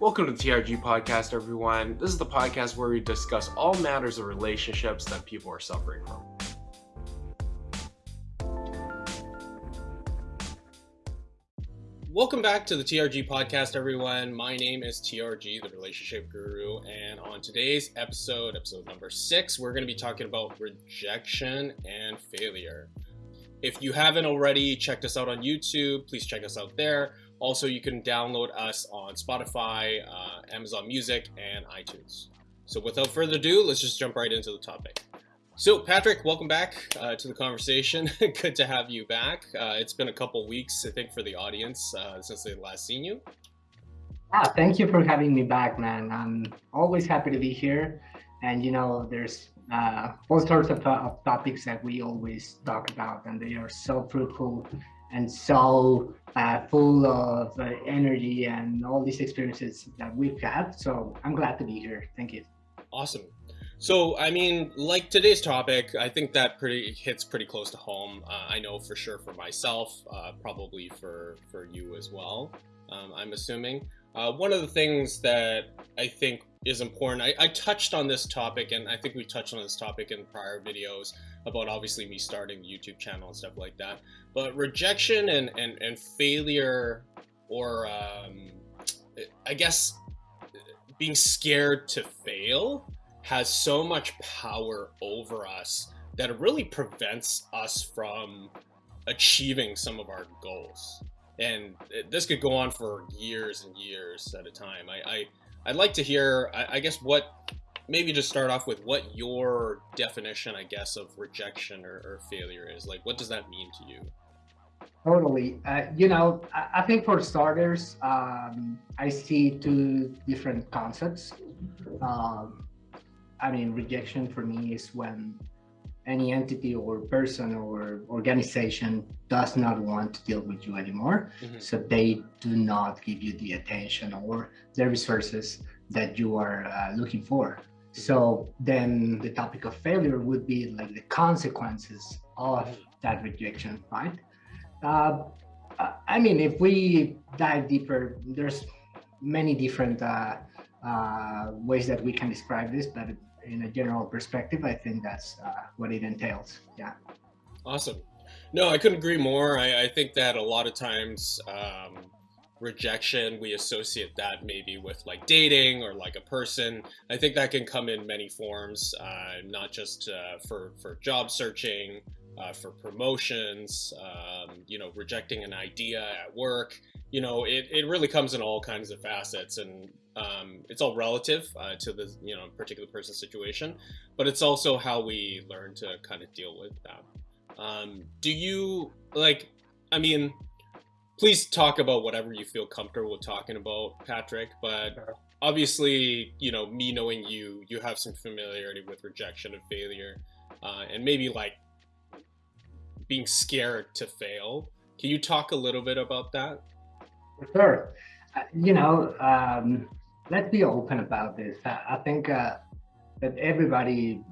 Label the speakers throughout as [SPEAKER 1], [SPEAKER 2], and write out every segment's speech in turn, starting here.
[SPEAKER 1] Welcome to the TRG podcast, everyone. This is the podcast where we discuss all matters of relationships that people are suffering from. Welcome back to the TRG podcast, everyone. My name is TRG, the relationship guru, and on today's episode, episode number six, we're going to be talking about rejection and failure. If you haven't already checked us out on YouTube, please check us out there. Also, you can download us on Spotify, uh, Amazon Music, and iTunes. So without further ado, let's just jump right into the topic. So Patrick, welcome back uh, to the conversation. Good to have you back. Uh, it's been a couple weeks, I think, for the audience uh, since they last seen you.
[SPEAKER 2] Ah, thank you for having me back, man. I'm always happy to be here. And you know, there's uh, all sorts of, of topics that we always talk about, and they are so fruitful and so uh, full of uh, energy and all these experiences that we've had. So I'm glad to be here. Thank you.
[SPEAKER 1] Awesome. So, I mean, like today's topic, I think that pretty hits pretty close to home. Uh, I know for sure for myself, uh, probably for for you as well. Um, I'm assuming. Uh, one of the things that I think is important, I, I, touched on this topic, and I think we touched on this topic in prior videos about obviously me starting the YouTube channel and stuff like that. But rejection and, and, and failure, or um, I guess being scared to fail, has so much power over us that it really prevents us from achieving some of our goals and this could go on for years and years at a time. I, I I'd like to hear, I, I, guess, what maybe just start off with what your definition, I guess, of rejection or, or failure is. Like, what does that mean to you?
[SPEAKER 2] Totally. Uh, you know, I, I, think for starters, um, I see two different concepts. Um, I mean, rejection for me is when any entity or person or organization does not want to deal with you anymore. Mm-hmm. So they do not give you the attention or the resources that you are uh, looking for. So then the topic of failure would be like the consequences of that rejection, right? Uh, I mean, if we dive deeper, there's many different uh, uh ways that we can describe this, but in a general perspective, I think that's uh, what it entails. Yeah.
[SPEAKER 1] Awesome. No, I couldn't agree more. I, I think that a lot of times um, rejection, we associate that maybe with like dating or like a person. I think that can come in many forms, uh, not just uh, for, for job searching, uh, for promotions, um, you know, rejecting an idea at work. You know, it, it really comes in all kinds of facets and um, it's all relative uh, to the, you know, particular person's situation, but it's also how we learn to kind of deal with that. Um, do you, like, I mean, please talk about whatever you feel comfortable talking about, Patrick, but obviously, you know, me knowing you, you have some familiarity with rejection and failure, uh, and maybe like being scared to fail. Can you talk a little bit about that?
[SPEAKER 2] Sure. Uh, you know, um, let's be open about this. I, I think uh, that everybody,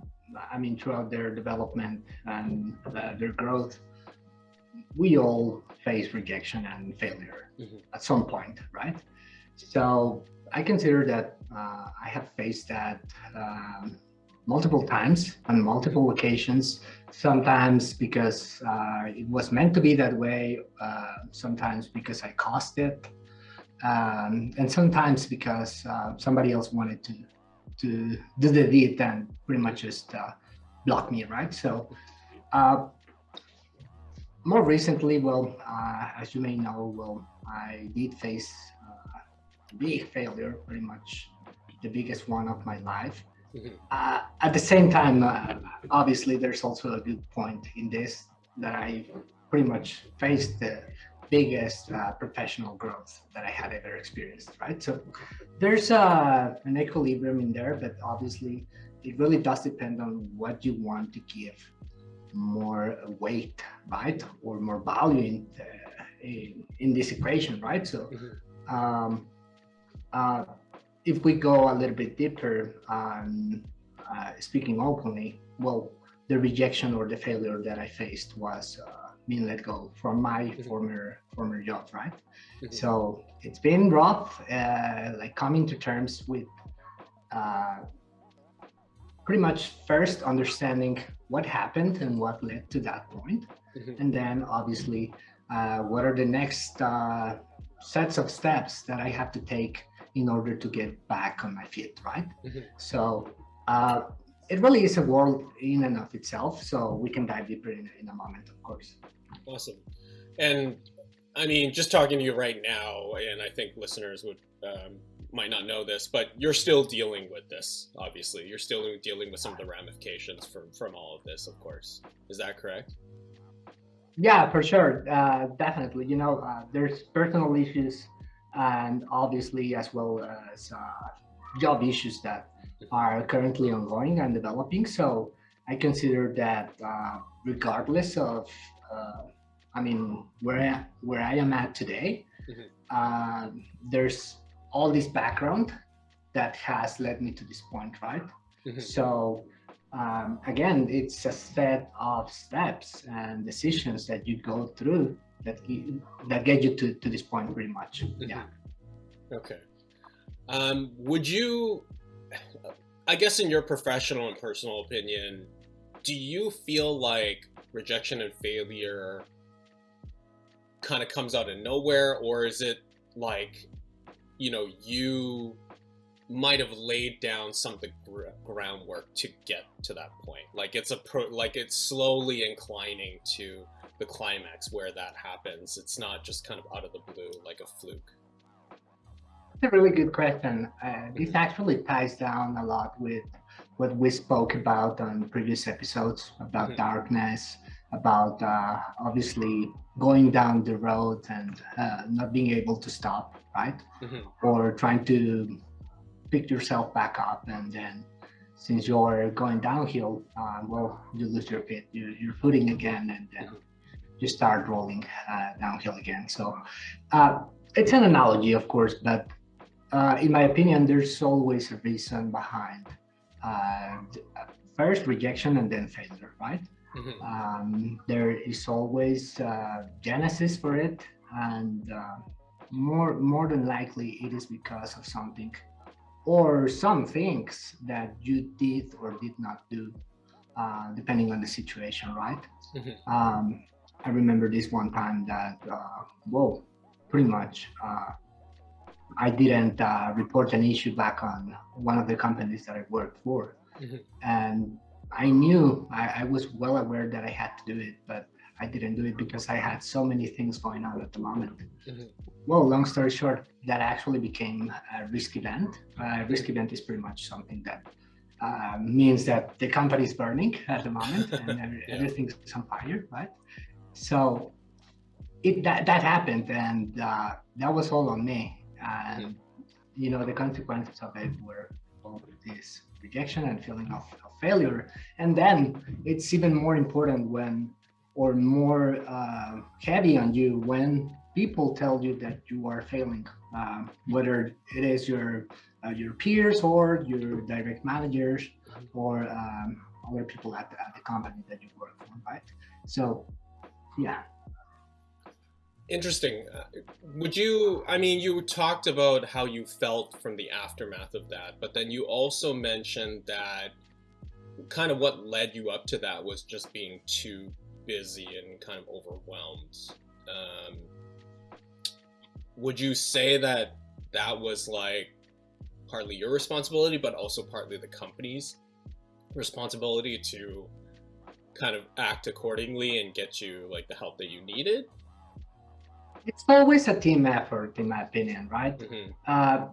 [SPEAKER 2] I mean, throughout their development and uh, their growth, we all face rejection and failure mm-hmm. at some point, right? So I consider that uh, I have faced that um, multiple times on multiple occasions, sometimes because uh, it was meant to be that way, uh, sometimes because I caused it, um, and sometimes because uh, somebody else wanted to to do the deed and pretty much just uh, block me, right? So uh, more recently, well, uh, as you may know, well, I did face a big failure, pretty much the biggest one of my life. Mm-hmm. Uh, at the same time, uh, obviously, there's also a good point in this that I pretty much faced the biggest uh, professional growth that I had ever experienced, right? So there's uh, an equilibrium in there, but obviously it really does depend on what you want to give more weight, right? Or more value in, the, in, in, this equation, right? So mm-hmm. um, uh, if we go a little bit deeper, um, uh, speaking openly, well, the rejection or the failure that I faced was uh, being let go from my
[SPEAKER 1] Mhm.
[SPEAKER 2] former former job, right?
[SPEAKER 1] Mhm.
[SPEAKER 2] So it's been rough, uh, like coming to terms with uh, pretty much first understanding what happened and what led to that point,
[SPEAKER 1] Mhm.
[SPEAKER 2] and then obviously uh, what are the next uh, sets of steps that I have to take in order to get back on my feet, right?
[SPEAKER 1] Mhm.
[SPEAKER 2] So uh, it really is a world in and of itself. So we can dive deeper in, in a moment, of course.
[SPEAKER 1] Awesome. And I mean, just talking to you right now, and I think listeners would um, might not know this, but you're still dealing with this. Obviously, you're still dealing with some of the ramifications from from all of this. Of course, is that correct?
[SPEAKER 2] Yeah, for sure. Uh, definitely. You know, uh, there's personal issues and obviously as well as uh, job issues that are currently ongoing and developing. So I consider that uh, regardless of, uh, I mean, where I, where I am at today,
[SPEAKER 1] Mhm.
[SPEAKER 2] uh, there's all this background that has led me to this point, right?
[SPEAKER 1] Mhm.
[SPEAKER 2] So um, again, it's a set of steps and decisions that you go through that you, that get you to, to this point pretty much. Yeah.
[SPEAKER 1] Okay. Um, would you, I guess, in your professional and personal opinion, do you feel like rejection and failure kind of comes out of nowhere, or is it like, you know, you might have laid down some of the gr- groundwork to get to that point? Like it's a pro, like it's slowly inclining to the climax where that happens. It's not just kind of out of the blue, like a fluke.
[SPEAKER 2] It's a really good question. Uh, this actually ties down a lot with what we spoke about on previous episodes about
[SPEAKER 1] Mhm.
[SPEAKER 2] darkness, about uh, obviously going down the road and uh, not being able to stop, right?
[SPEAKER 1] Mhm.
[SPEAKER 2] Or trying to pick yourself back up and then since you're going downhill, uh, well, you lose your feet, you, you're footing again, and then you start rolling uh, downhill again. So uh, it's an analogy, of course, but uh, in my opinion, there's always a reason behind uh, first rejection and then failure, right?
[SPEAKER 1] Mhm.
[SPEAKER 2] Um, there is always uh, genesis for it, and uh, more more than likely it is because of something or some things that you did or did not do, uh, depending on the situation, right?
[SPEAKER 1] Mhm.
[SPEAKER 2] Um, I remember this one time that, uh, whoa, pretty much, uh, I didn't uh, report an issue back on one of the companies that I worked for.
[SPEAKER 1] Mhm.
[SPEAKER 2] And I knew, I, I was well aware that I had to do it, but I didn't do it because I had so many things going on at the moment.
[SPEAKER 1] Mhm.
[SPEAKER 2] Well, long story short, that actually became a risk event. A risk event is pretty much something that uh, means that the company is burning at the moment and every,
[SPEAKER 1] Yeah.
[SPEAKER 2] everything's on fire, right? So it that, that happened, and uh, that was all on me. And you know, the consequences of it were all this rejection and feeling of failure. And then it's even more important when, or more uh, heavy on you when people tell you that you are failing, um, whether it is your uh, your peers or your direct managers or um, other people at the, at the company that you work for, right? So, yeah.
[SPEAKER 1] Interesting. Would you, I mean, you talked about how you felt from the aftermath of that, but then you also mentioned that kind of what led you up to that was just being too busy and kind of overwhelmed. Um, would you say that that was like partly your responsibility, but also partly the company's responsibility to kind of act accordingly and get you like the help that you needed?
[SPEAKER 2] It's always a team effort, in my opinion, right?
[SPEAKER 1] hmm
[SPEAKER 2] Uh,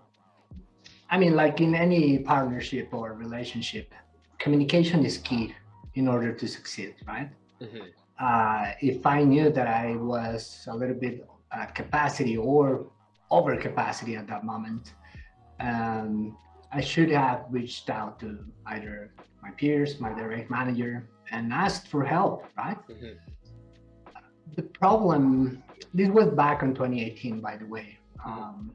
[SPEAKER 2] I mean, like in any partnership or relationship, communication is key in order to succeed, right?
[SPEAKER 1] hmm
[SPEAKER 2] Uh, if I knew that I was a little bit at capacity or over capacity at that moment, um, I should have reached out to either my peers, my direct manager, and asked for help, right?
[SPEAKER 1] hmm
[SPEAKER 2] the problem this was back in 2018 by the way um,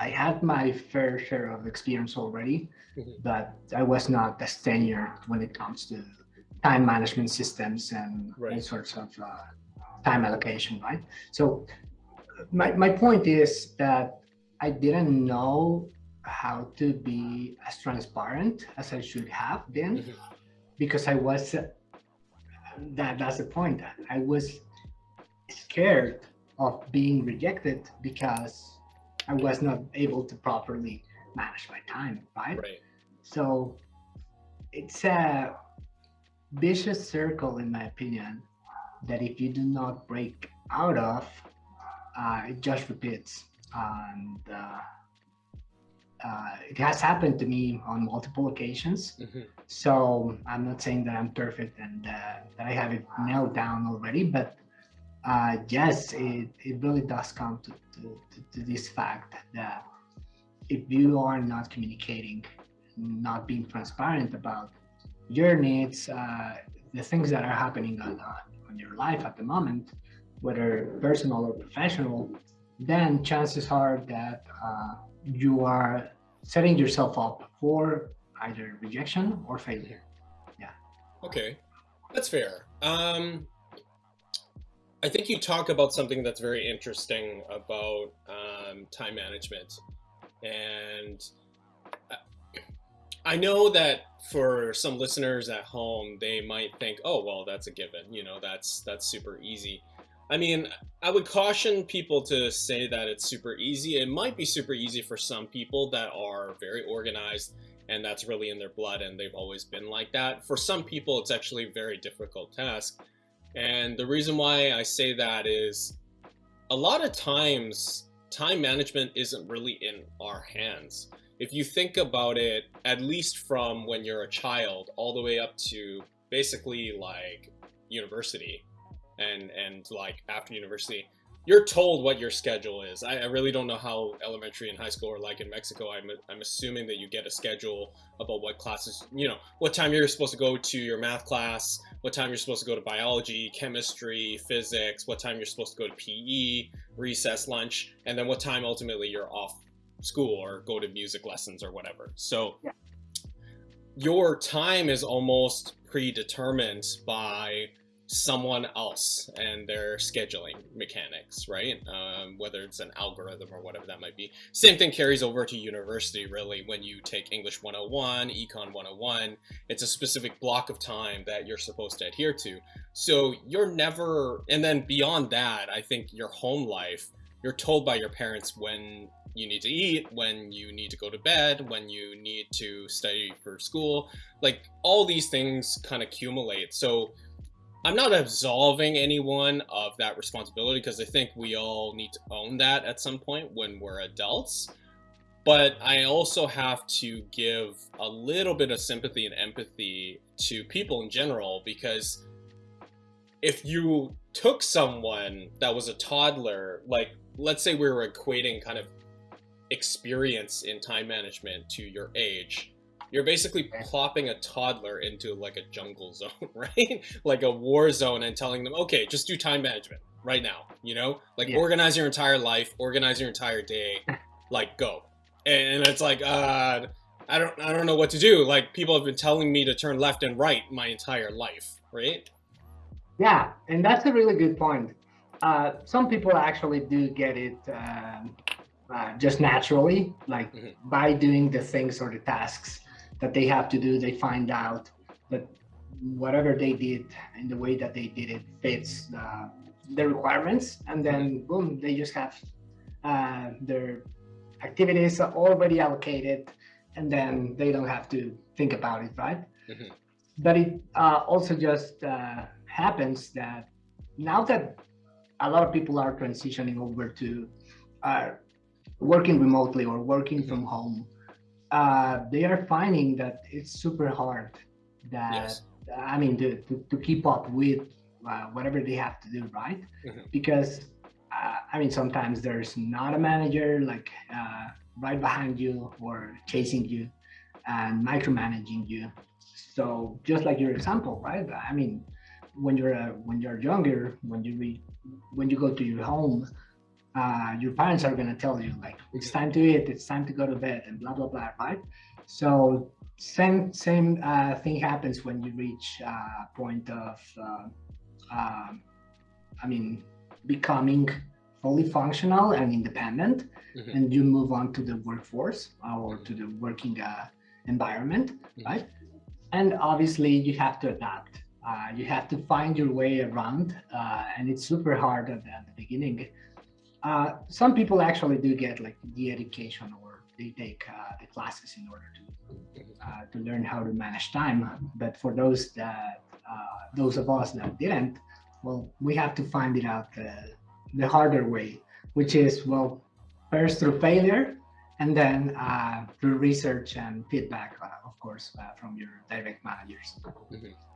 [SPEAKER 2] i had my fair share of experience already
[SPEAKER 1] Mhm.
[SPEAKER 2] but i was not as tenured when it comes to time management systems and
[SPEAKER 1] Right.
[SPEAKER 2] all sorts of uh, time allocation, right? So my, my point is that I didn't know how to be as transparent as I should have been
[SPEAKER 1] Mhm.
[SPEAKER 2] because I was that that's the point. I was scared of being rejected because I was not able to properly manage my time, right?
[SPEAKER 1] Right.
[SPEAKER 2] So it's a vicious circle, in my opinion, that if you do not break out of, uh, it just repeats. And uh, uh, it has happened to me on multiple occasions.
[SPEAKER 1] Mhm.
[SPEAKER 2] So I'm not saying that I'm perfect and uh, that I have it nailed down already, but uh, yes, it, it really does come to, to, to, this fact that if you are not communicating, not being transparent about your needs, uh, the things that are happening on, on, on your life at the moment, whether personal or professional, then chances are that uh, you are setting yourself up for either rejection or failure. Yeah.
[SPEAKER 1] Okay, that's fair. Um, I think you talk about something that's very interesting about um, time management, and I- I know that for some listeners at home, they might think, "Oh, well, that's a given. You know, that's that's super easy." I mean, I would caution people to say that it's super easy. It might be super easy for some people that are very organized and that's really in their blood and they've always been like that. For some people, it's actually a very difficult task. And the reason why I say that is a lot of times time management isn't really in our hands. If you think about it, at least from when you're a child all the way up to basically like university and and like after university, you're told what your schedule is. I, I really don't know how elementary and high school are like in Mexico. I'm, I'm assuming that you get a schedule about what classes, you know, what time you're supposed to go to your math class, what time you're supposed to go to biology, chemistry, physics, what time you're supposed to go to PE, recess, lunch, and then what time ultimately you're off school or go to music lessons or whatever. So
[SPEAKER 2] Yeah.
[SPEAKER 1] your time is almost predetermined by someone else and their scheduling mechanics, right? Um, whether it's an algorithm or whatever that might be. Same thing carries over to university, really, when you take English 101, Econ 101. It's a specific block of time that you're supposed to adhere to. So you're never, and then beyond that, I think your home life, you're told by your parents when you need to eat, when you need to go to bed, when you need to study for school. Like all these things kind of accumulate. So I'm not absolving anyone of that responsibility because I think we all need to own that at some point when we're adults. But I also have to give a little bit of sympathy and empathy to people in general because if you took someone that was a toddler, like let's say we were equating kind of experience in time management to your age, you're basically plopping a toddler into like a jungle zone, right? like a war zone and telling them, okay, just do time management right now, you know? Like
[SPEAKER 2] Yeah.
[SPEAKER 1] organize your entire life, organize your entire day, like go. And it's like, uh, I don't, I don't know what to do. Like people have been telling me to turn left and right my entire life, right?
[SPEAKER 2] Yeah, and that's a really good point. Uh, some people actually do get it um, uh, just naturally, like
[SPEAKER 1] Mhm.
[SPEAKER 2] by doing the things or the tasks that they have to do, they find out that whatever they did and the way that they did it fits uh, the requirements, and then boom, they just have uh, their activities are already allocated, and then they don't have to think about it, right?
[SPEAKER 1] Mhm.
[SPEAKER 2] But it uh, also just uh, happens that now that a lot of people are transitioning over to uh, working remotely or working from home, uh, they are finding that it's super hard. That
[SPEAKER 1] Yes.
[SPEAKER 2] I mean, to, to, to keep up with uh, whatever they have to do, right?
[SPEAKER 1] Mhm.
[SPEAKER 2] Because uh, I mean, sometimes there's not a manager like uh, right behind you or chasing you and micromanaging you. So just like your example, right? I mean, when you're uh, when you're younger, when you re, when you go to your home, uh, your parents are gonna tell you like it's time to eat, it's time to go to bed, and blah blah blah, right? So same same uh, thing happens when you reach a uh, point of, uh, um, I mean, becoming fully functional and independent, mm -hmm. and you move on to the workforce or to the working uh, environment, mm -hmm. right? And obviously, you have to adapt. Uh, you have to find your way around, uh, and it's super hard at, at the beginning. Some people actually do get like the education or they take the classes in order to uh, to learn how to manage time. But for those that, uh, those of us that didn't, well, we have to find it out the, harder way, which is, well, first through failure and then uh, through research and feedback, uh, of course, uh, from your direct managers. Mm -hmm.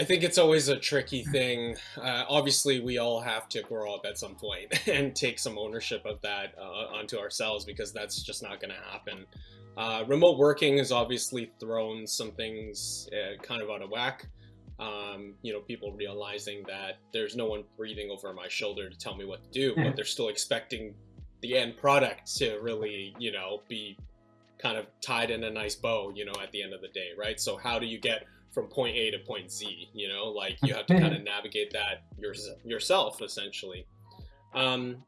[SPEAKER 1] I think it's always a tricky thing. Uh, obviously, we all have to grow up at some point and take some ownership of that uh, onto ourselves because that's just not going to happen. Uh, remote working has obviously thrown some things uh, kind of out of whack. Um, you know, people realizing that there's no one breathing over my shoulder to tell me what to do, but they're still expecting the end product to really, you know, be kind of tied in a nice bow, you know, at the end of the day, right? So how do you get from point A to point Z, you know, like you have to kind of navigate that your, yourself essentially. Um,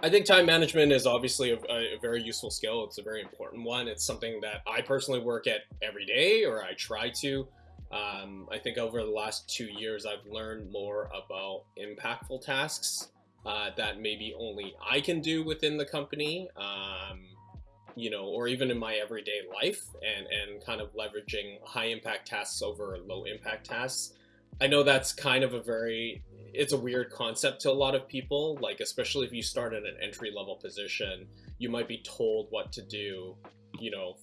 [SPEAKER 1] I think time management is obviously a, a, very useful skill. It's a very important one. It's something that I personally work at every day, or I try to. Um, I think over the last two years, I've learned more about impactful tasks uh, that maybe only I can do within the company. Um, you know, or even in my everyday life and, and kind of leveraging high impact tasks over low impact tasks. I know that's kind of a very, it's a weird concept to a lot of people, like, especially if you start at an entry level position, you might be told what to do, you know,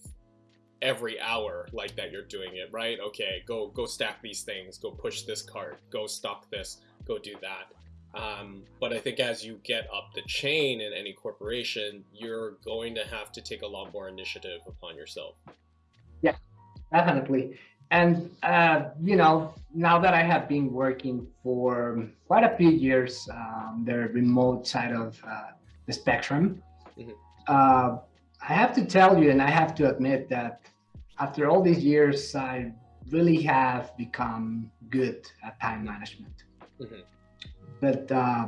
[SPEAKER 1] every hour like that you're doing it, right? Okay, go, go stack these things, go push this cart, go stock this, go do that. Um, but I think as you get up the chain in any corporation, you're going to have to take a lot more initiative upon yourself.
[SPEAKER 2] Yeah, definitely. And, uh, you know, now that I have been working for quite a few years, um, the remote side of uh, the spectrum, mm -hmm. uh, I have to tell you, and I have to admit that after all these years, I really have become good at time management. Mm -hmm but uh,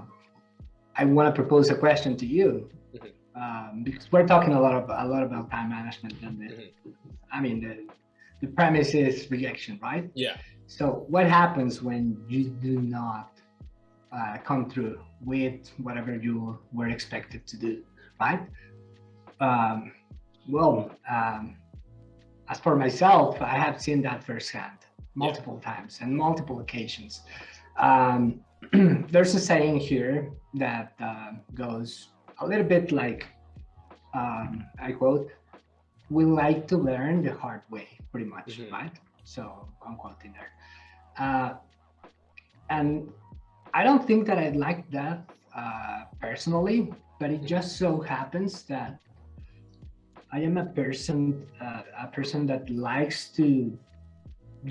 [SPEAKER 2] I want to propose a question to you mm-hmm. um, because we're talking a lot of a lot about time management and the, mm-hmm. I mean the the premise is rejection, right?
[SPEAKER 1] Yeah.
[SPEAKER 2] So what happens when you do not uh, come through with whatever you were expected to do, right? Um, well, um, as for myself, I have seen that firsthand multiple yeah. times and multiple occasions. Um, there's a saying here that uh, goes a little bit like, um, I quote, we like to learn the hard way, pretty much, mm -hmm. right? So I'm quoting there. Uh, and I don't think that I like that uh, personally, but it just so happens that I am a person, uh, a person that likes to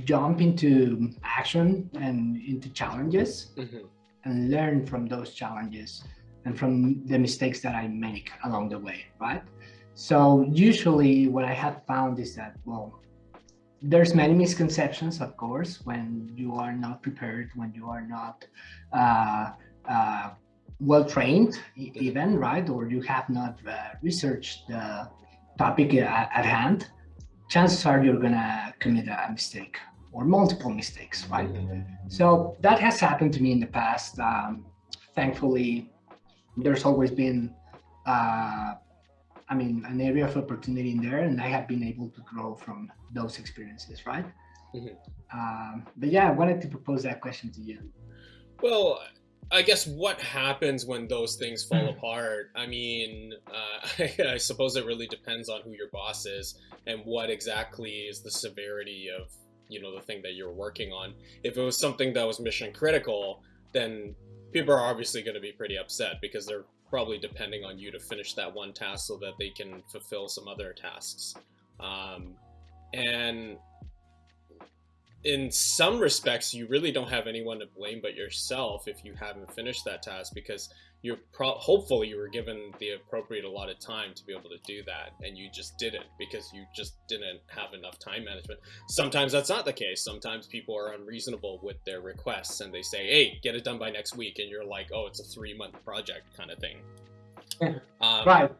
[SPEAKER 2] jump into action and into challenges mm -hmm. and learn from those challenges and from the mistakes that I make along the way, right? So usually what I have found is that, well, there's many misconceptions, of course, when you are not prepared, when you are not uh, uh, well trained, even, right? Or you have not uh, researched the topic at, at hand chances are you're gonna commit a mistake or multiple mistakes, right? So that has happened to me in the past. Um, thankfully, there's always been, uh, I mean, an area of opportunity in there, and I have been able to grow from those experiences, right? Mm -hmm. um, but yeah, I wanted to propose that question to you.
[SPEAKER 1] Well, I guess what happens when those things fall hmm. apart? I mean, uh, I, I, suppose it really depends on who your boss is and what exactly is the severity of, you know, the thing that you're working on. If it was something that was mission critical, then people are obviously going to be pretty upset because they're probably depending on you to finish that one task so that they can fulfill some other tasks. Um, and in some respects, you really don't have anyone to blame but yourself if you haven't finished that task because you're pro- hopefully you were given the appropriate allotted time to be able to do that and you just didn't because you just didn't have enough time management. Sometimes that's not the case. Sometimes people are unreasonable with their requests and they say hey get it done by next week and you're like oh it's a three month project kind of thing.
[SPEAKER 2] Um, right.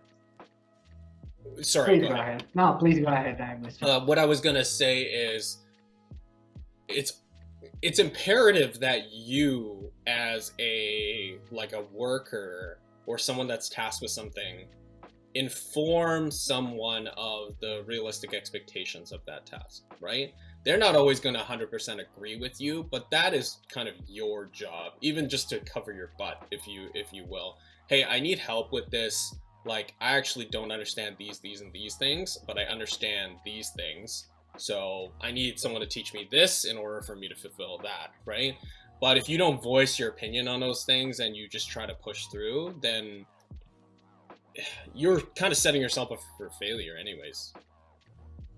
[SPEAKER 1] Sorry
[SPEAKER 2] please go, ahead. ahead. no please go ahead I
[SPEAKER 1] uh, what i was gonna say is it's it's imperative that you as a like a worker or someone that's tasked with something inform someone of the realistic expectations of that task right? They're not always going to 100% agree with you but that is kind of your job even just to cover your butt if you if you will. Hey i need help with this. Like i actually don't understand these these and these things but i understand these things so I need someone to teach me this in order for me to fulfill that, right? But if you don't voice your opinion on those things and you just try to push through, then you're kind of setting yourself up for failure anyways.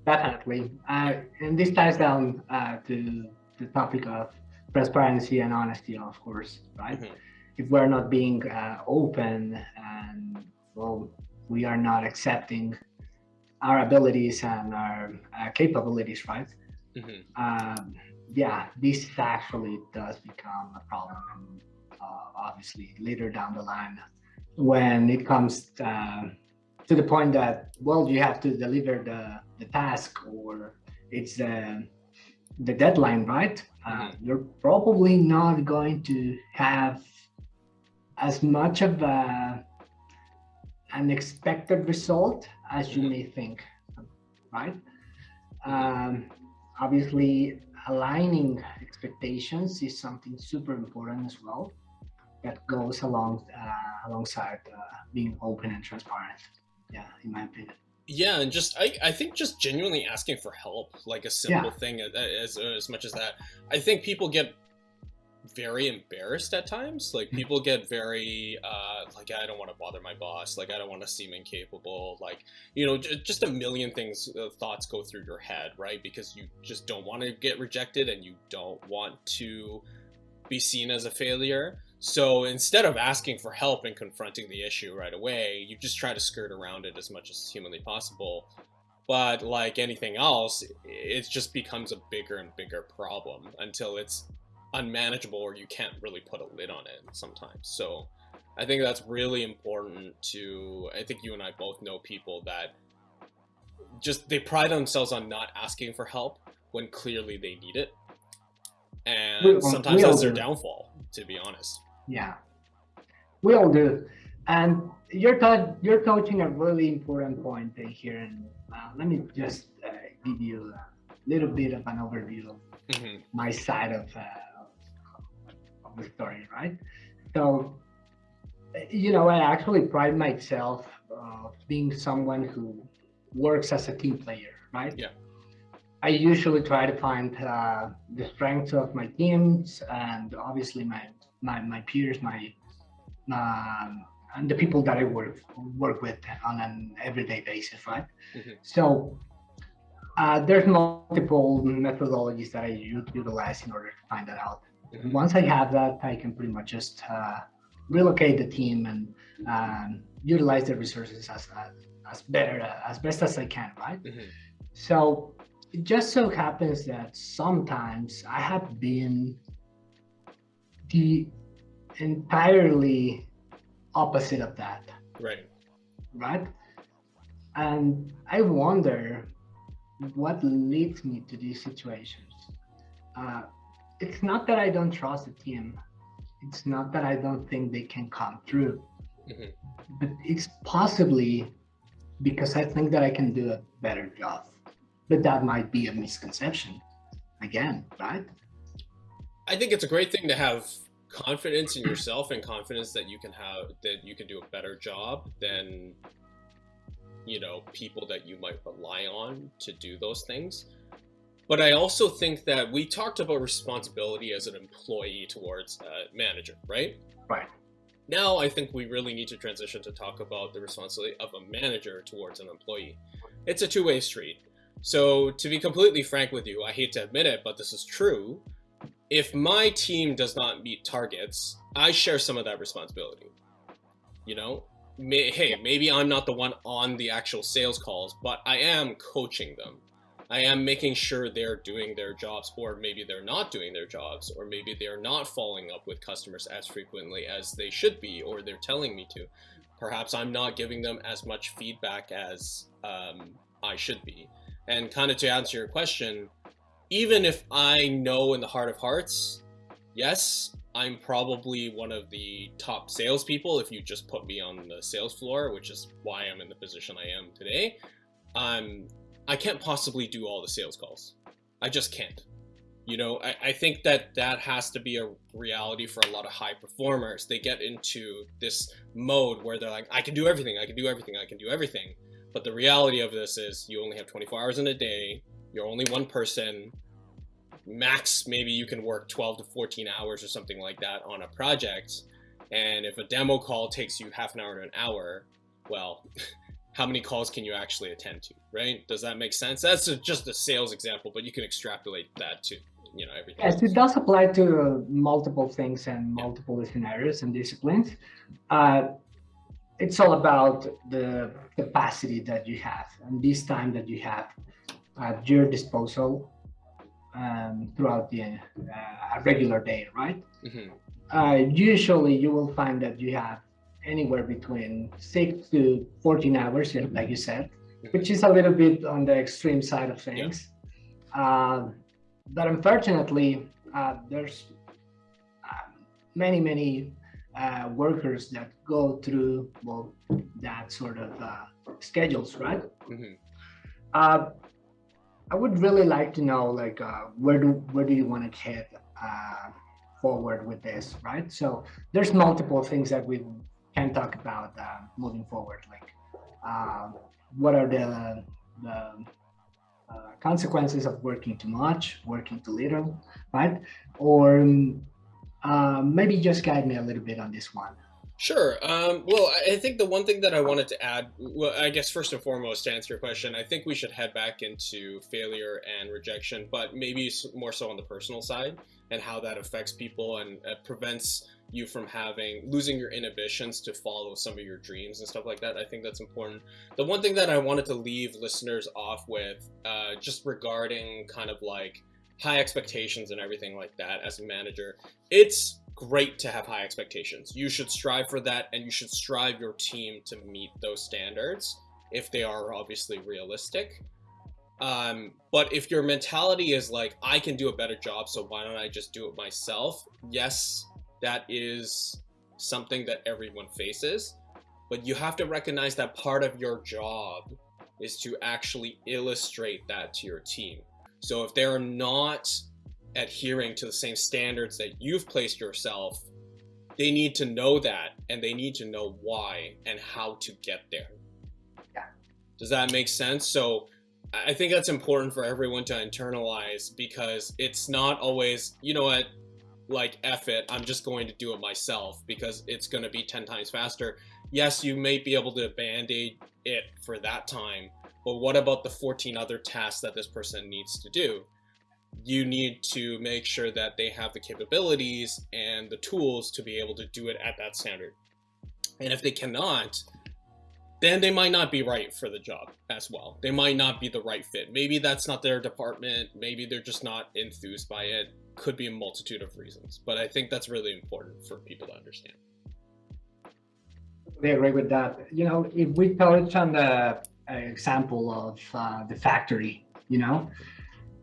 [SPEAKER 2] Definitely. Uh, and this ties down uh, to the topic of transparency and honesty, of course, right? Mm -hmm. If we're not being uh, open and, well, we are not accepting our abilities and our uh, capabilities, right? Mm -hmm. um, yeah, this actually does become a problem, and uh, obviously later down the line, when it comes uh, to the point that well, you have to deliver the the task or it's the the deadline, right? Mm -hmm. You're probably not going to have as much of a an expected result as you may think, right? Um, obviously, aligning expectations is something super important as well that goes along uh, alongside uh, being open and transparent. Yeah, in my opinion.
[SPEAKER 1] Yeah, and just I, I think just genuinely asking for help, like a simple yeah. thing as as much as that. I think people get very embarrassed at times. Like hmm. people get very uh, like I don't want to bother my boss. Like I don't want to seem incapable. Like you know, just a million things, uh, thoughts go through your head, right? Because you just don't want to get rejected and you don't want to be seen as a failure. So instead of asking for help and confronting the issue right away, you just try to skirt around it as much as humanly possible. But like anything else, it just becomes a bigger and bigger problem until it's unmanageable or you can't really put a lid on it sometimes. So I think that's really important to, I think you and I both know people that just, they pride themselves on not asking for help when clearly they need it. And sometimes that's their downfall, to be honest.
[SPEAKER 2] Yeah, we all do. And you're, you're touching a really important point here. And uh, let me just uh, give you a little bit of an overview of mm -hmm. my side of uh, the story, right? So, you know, I actually pride myself of being someone who works as a team player, right?
[SPEAKER 1] Yeah.
[SPEAKER 2] I usually try to find uh, the strengths of my teams and obviously my my, my peers, my um, and the people that I work work with on an everyday basis, right? Mm -hmm. So uh, there's multiple methodologies that I utilize in order to find that out. Once I have that, I can pretty much just uh, relocate the team and um, utilize the resources as, as, as better, as best as I can, right? Mm -hmm. So it just so happens that sometimes I have been the entirely opposite of that.
[SPEAKER 1] Right.
[SPEAKER 2] Right. And I wonder what leads me to these situations. Uh, it's not that I don't trust the team. It's not that I don't think they can come through. Mm -hmm. But it's possibly because I think that I can do a better job. But that might be a misconception again, right?
[SPEAKER 1] I think it's a great thing to have confidence in yourself and confidence that you can have that you can do a better job than you know people that you might rely on to do those things but I also think that we talked about responsibility as an employee towards a manager, right?
[SPEAKER 2] Right.
[SPEAKER 1] Now I think we really need to transition to talk about the responsibility of a manager towards an employee. It's a two-way street. So to be completely frank with you, I hate to admit it, but this is true. If my team does not meet targets, I share some of that responsibility. You know, May, hey, maybe I'm not the one on the actual sales calls, but I am coaching them. I am making sure they're doing their jobs, or maybe they're not doing their jobs, or maybe they're not following up with customers as frequently as they should be, or they're telling me to. Perhaps I'm not giving them as much feedback as um, I should be. And kind of to answer your question, even if I know in the heart of hearts, yes, I'm probably one of the top salespeople if you just put me on the sales floor, which is why I'm in the position I am today. Um, I can't possibly do all the sales calls. I just can't. You know, I, I think that that has to be a reality for a lot of high performers. They get into this mode where they're like, I can do everything, I can do everything, I can do everything. But the reality of this is you only have 24 hours in a day, you're only one person, max maybe you can work 12 to 14 hours or something like that on a project. And if a demo call takes you half an hour to an hour, well, how many calls can you actually attend to, right? Does that make sense? That's a, just a sales example, but you can extrapolate that to you know everything.
[SPEAKER 2] Yes, it does apply to multiple things and multiple yeah. scenarios and disciplines. Uh, it's all about the capacity that you have and this time that you have at your disposal um, throughout the uh, regular day, right? Mm -hmm. uh, usually, you will find that you have anywhere between six to 14 hours, like you said, which is a little bit on the extreme side of things. Yeah. Uh, but unfortunately, uh, there's uh, many, many uh, workers that go through well that sort of uh, schedules, right? Mm -hmm. I would really like to know, like, where do where do you want to head forward with this, right? So there's multiple things that we can talk about uh, moving forward, like uh, what are the, the uh, consequences of working too much, working too little, right? Or um, maybe just guide me a little bit on this one.
[SPEAKER 1] Sure. Um, well, I think the one thing that I wanted to add, well, I guess first and foremost, to answer your question, I think we should head back into failure and rejection, but maybe more so on the personal side and how that affects people and uh, prevents you from having losing your inhibitions to follow some of your dreams and stuff like that. I think that's important. The one thing that I wanted to leave listeners off with, uh, just regarding kind of like high expectations and everything like that as a manager, it's great to have high expectations. You should strive for that and you should strive your team to meet those standards if they are obviously realistic. Um, but if your mentality is like, I can do a better job, so why don't I just do it myself? Yes, that is something that everyone faces, but you have to recognize that part of your job is to actually illustrate that to your team. So if they're not adhering to the same standards that you've placed yourself, they need to know that and they need to know why and how to get there. Yeah. Does that make sense? So I think that's important for everyone to internalize because it's not always, you know what, like F it, I'm just going to do it myself because it's going to be 10 times faster. Yes, you may be able to band-aid it for that time, but what about the 14 other tasks that this person needs to do? You need to make sure that they have the capabilities and the tools to be able to do it at that standard. And if they cannot, then they might not be right for the job as well. They might not be the right fit. Maybe that's not their department. Maybe they're just not enthused by it could be a multitude of reasons, but I think that's really important for people to understand.
[SPEAKER 2] I agree with that. You know, if we touch on the uh, example of uh, the factory, you know,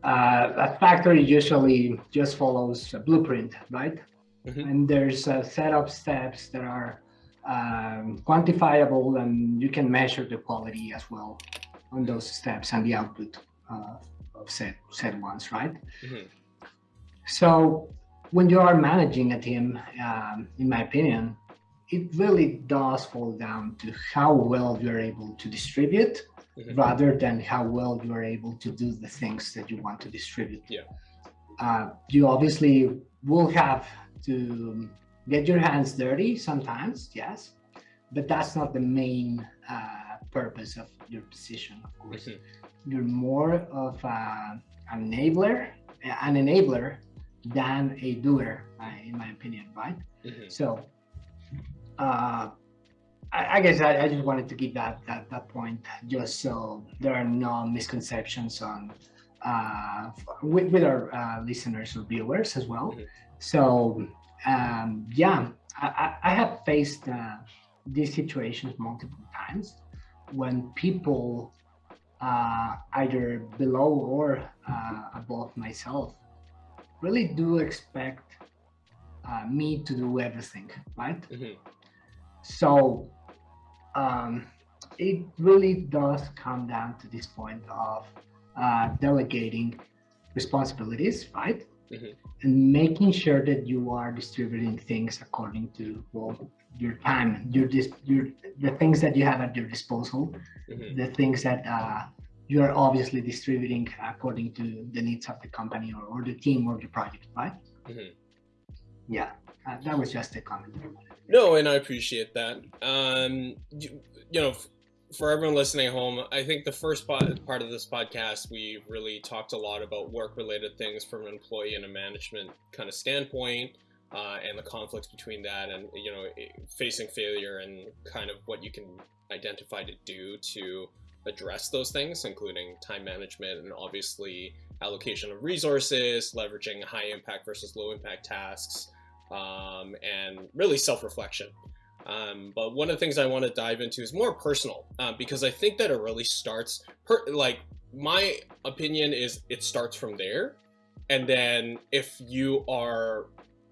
[SPEAKER 2] uh, a factory usually just follows a blueprint, right? Mm -hmm. And there's a set of steps that are um, quantifiable and you can measure the quality as well on those steps and the output uh, of said, said ones, right? Mm -hmm. So when you are managing a team, um, in my opinion, it really does fall down to how well you're able to distribute mm -hmm. rather than how well you're able to do the things that you want to distribute.
[SPEAKER 1] Yeah.
[SPEAKER 2] Uh, you obviously will have to get your hands dirty sometimes, yes, but that's not the main uh, purpose of your position, of course. Mm -hmm. you're more of a, an enabler, an enabler than a doer, in my opinion, right? Mm-hmm. So, uh, I, I, guess I, I, just wanted to give that, that that point just so there are no misconceptions on uh, with, with our uh, listeners or viewers as well. Mm-hmm. So, um, yeah, I, I have faced uh, these situations multiple times when people uh, either below or uh, above myself really do expect uh, me to do everything, right? Mm-hmm. So um, it really does come down to this point of uh, delegating responsibilities, right? Mm-hmm. And making sure that you are distributing things according to well your time, your dis- your the things that you have at your disposal, mm-hmm. the things that uh, you are obviously distributing according to the needs of the company or, or the team or the project, right? Mm-hmm. Yeah, uh, that was just a comment.
[SPEAKER 1] No, and I appreciate that. Um, you, you know, for everyone listening at home, I think the first part of this podcast, we really talked a lot about work related things from an employee and a management kind of standpoint. Uh, and the conflicts between that and you know facing failure and kind of what you can identify to do to address those things including time management and obviously allocation of resources leveraging high impact versus low impact tasks um, and really self-reflection um, but one of the things I want to dive into is more personal uh, because I think that it really starts per, like my opinion is it starts from there. And then if you are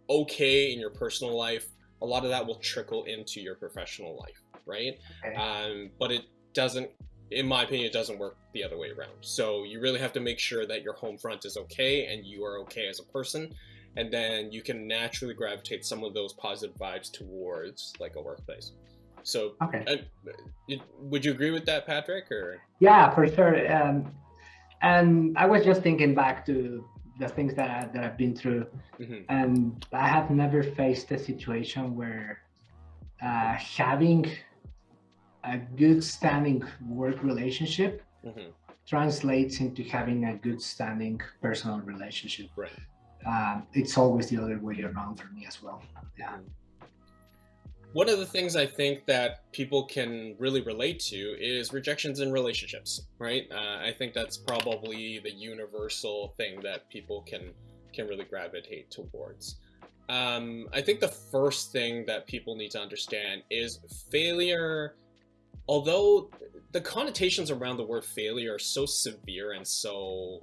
[SPEAKER 1] okay in your personal life, a lot of that will trickle into your professional life, right? Okay. Um, but it doesn't, in my opinion, it doesn't work the other way around. So you really have to make sure that your home front is okay and you are okay as a person and then you can naturally gravitate some of those positive vibes towards like a workplace. So, okay. Uh, would you agree with that, Patrick? Or
[SPEAKER 2] yeah, for sure. Um, and I was just thinking back to the things that I, that I've been through, mm-hmm. and I have never faced a situation where uh, having a good standing work relationship mm-hmm. translates into having a good standing personal relationship.
[SPEAKER 1] Right
[SPEAKER 2] uh, it's always the other way around for me as well. Yeah.
[SPEAKER 1] One of the things I think that people can really relate to is rejections in relationships, right? Uh, I think that's probably the universal thing that people can can really gravitate towards. Um, I think the first thing that people need to understand is failure. Although the connotations around the word failure are so severe and so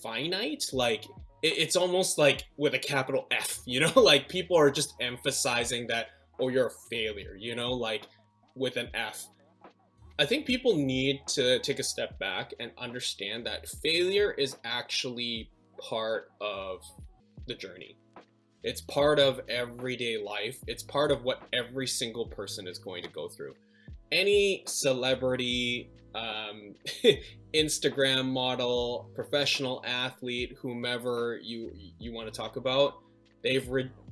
[SPEAKER 1] finite, like it's almost like with a capital F, you know, like people are just emphasizing that, oh, you're a failure, you know, like with an F. I think people need to take a step back and understand that failure is actually part of the journey. It's part of everyday life. It's part of what every single person is going to go through. Any celebrity, um, Instagram model, professional athlete, whomever you you want to talk about, they've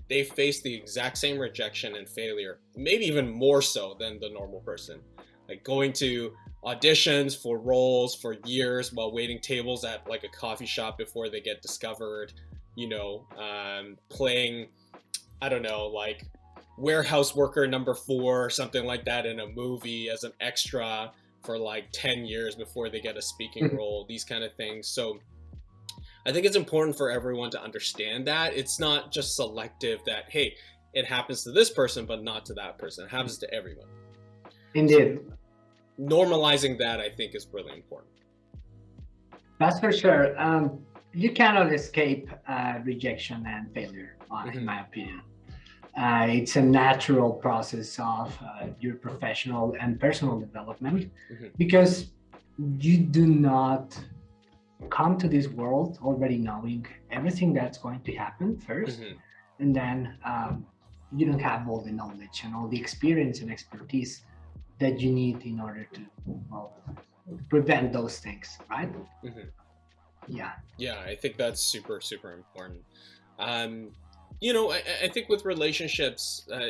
[SPEAKER 1] they've faced the exact same rejection and failure, maybe even more so than the normal person. Like going to auditions for roles for years while waiting tables at like a coffee shop before they get discovered, you know, um, playing, I don't know, like warehouse worker number four or something like that in a movie as an extra for like 10 years before they get a speaking mm-hmm. role, these kind of things. So I think it's important for everyone to understand that it's not just selective that, hey, it happens to this person, but not to that person. It happens to everyone.
[SPEAKER 2] Indeed.
[SPEAKER 1] So normalizing that, I think, is really important.
[SPEAKER 2] That's for sure. Um, you cannot escape uh, rejection and failure, uh, in my opinion. Uh, it's a natural process of uh, your professional and personal development mm-hmm. because you do not come to this world already knowing everything that's going to happen 1st mm-hmm. and then um, you don't have all the knowledge and all the experience and expertise that you need in order to well, prevent those things right mm-hmm. yeah
[SPEAKER 1] yeah i think that's super super important um, you know, I, I think with relationships, uh,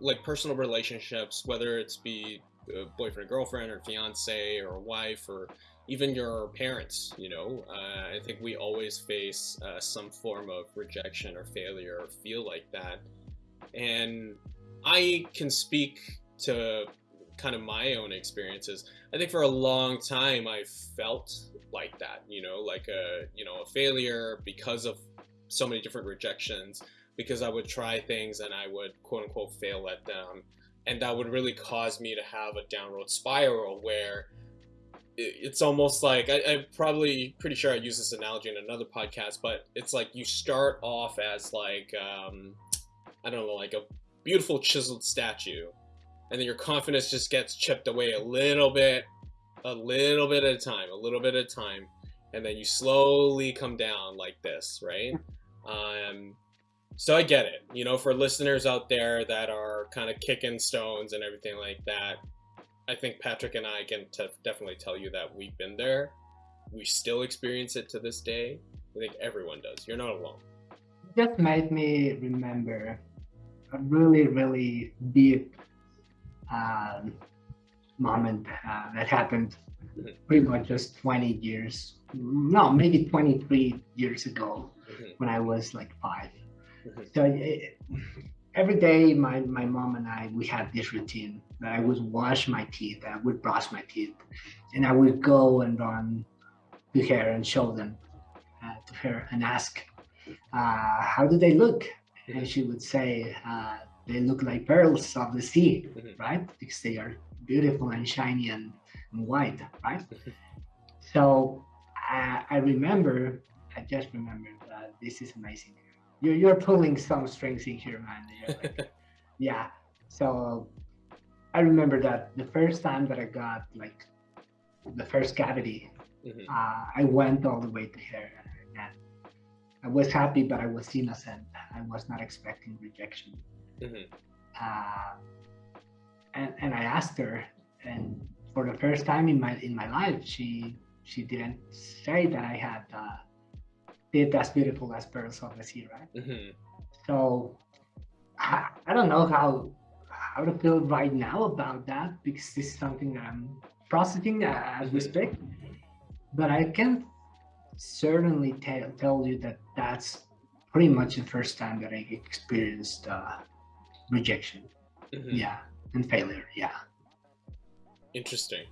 [SPEAKER 1] like personal relationships, whether it's be a boyfriend, girlfriend, or fiance, or wife, or even your parents, you know, uh, I think we always face uh, some form of rejection or failure or feel like that. And I can speak to kind of my own experiences. I think for a long time I felt like that, you know, like a, you know, a failure because of so many different rejections, because I would try things and I would quote unquote fail at them. And that would really cause me to have a downward spiral where it's almost like I, am probably pretty sure I use this analogy in another podcast, but it's like you start off as like um, I don't know, like a beautiful chiseled statue, and then your confidence just gets chipped away a little bit, a little bit at a time, a little bit at a time, and then you slowly come down like this, right? Um, so I get it, you know, for listeners out there that are kind of kicking stones and everything like that, I think Patrick and I can definitely tell you that we've been there. We still experience it to this day. I think everyone does. You're not alone.
[SPEAKER 2] Just made me remember a really, really deep um, moment uh, that happened mm-hmm. pretty much just 20 years, no, maybe 23 years ago mm-hmm. when I was like 5 mm-hmm. So it, every day, my, my mom and I, we had this routine that I would wash my teeth, I would brush my teeth, and I would go and run to her and show them uh, to her and ask, uh, how do they look? And she would say, uh, they look like pearls of the sea, mm-hmm. right? Because they are beautiful and shiny and, and white, right? so I, I remember, I just remember that this is amazing. You're, you're pulling some strings in here, man. Like, yeah. So I remember that the first time that I got like the first cavity, mm-hmm. uh, I went all the way to her and I was happy, but I was innocent. I was not expecting rejection. Mm-hmm. Uh, and, and I asked her, and for the first time in my in my life, she she didn't say that I had uh, did as beautiful as pearls of the sea, right? Mm-hmm. So I, I don't know how how to feel right now about that because this is something I'm processing as we speak. But I can certainly tell tell you that that's pretty much the first time that I experienced uh, rejection. Mm-hmm. Yeah, and failure. Yeah.
[SPEAKER 1] Interesting